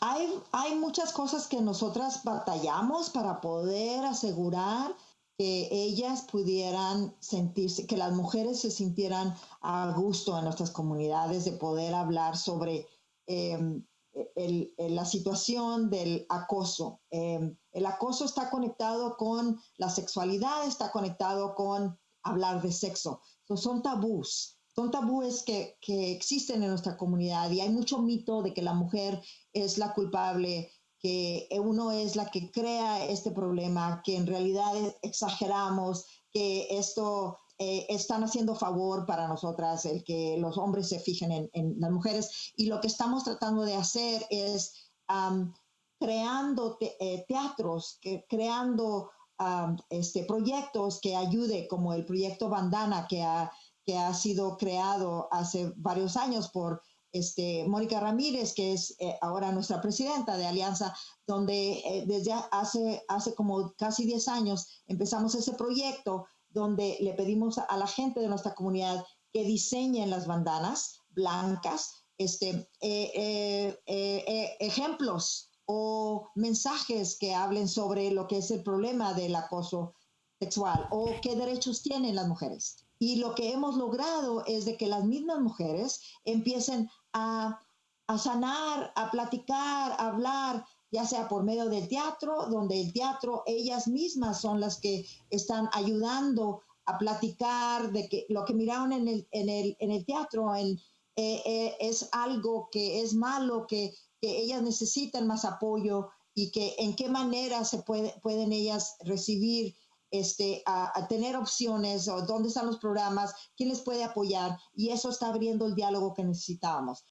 hay, muchas cosas que nosotras batallamos para poder asegurar que ellas pudieran sentirse, que las mujeres se sintieran a gusto en nuestras comunidades de poder hablar sobre em, la situación del acoso. Em, el acoso está conectado con la sexualidad, está conectado con hablar de sexo. son tabús, son tabúes que, que existen en nuestra comunidad y hay mucho mito de que la mujer es la culpable que uno es la que crea este problema, que en realidad exageramos, que esto eh, están haciendo favor para nosotras el que los hombres se fijen en, las mujeres. Y lo que estamos tratando de hacer es creando eh, teatros, que, creando este, proyectos que ayude, como el proyecto Bandana que ha, que ha sido creado hace varios años por este, Mónica Ramírez, que es eh, ahora nuestra presidenta de Alianza, donde eh, desde hace, como casi 10 años empezamos ese proyecto donde le pedimos a la gente de nuestra comunidad que diseñen las bandanas blancas, este, eh, ejemplos o mensajes que hablen sobre lo que es el problema del acoso sexual o qué derechos tienen las mujeres. Y lo que hemos logrado es de que las mismas mujeres empiecen a, sanar, a platicar, a hablar, ya sea por medio del teatro, donde el teatro ellas mismas son las que están ayudando a platicar de que lo que miraron en el, en el, en el teatro eh, eh, es algo que es malo, que, ellas necesitan más apoyo y que en qué manera se puede, pueden ellas recibir este, a, tener opciones o dónde están los programas, quién les puede apoyar y eso está abriendo el diálogo que necesitábamos.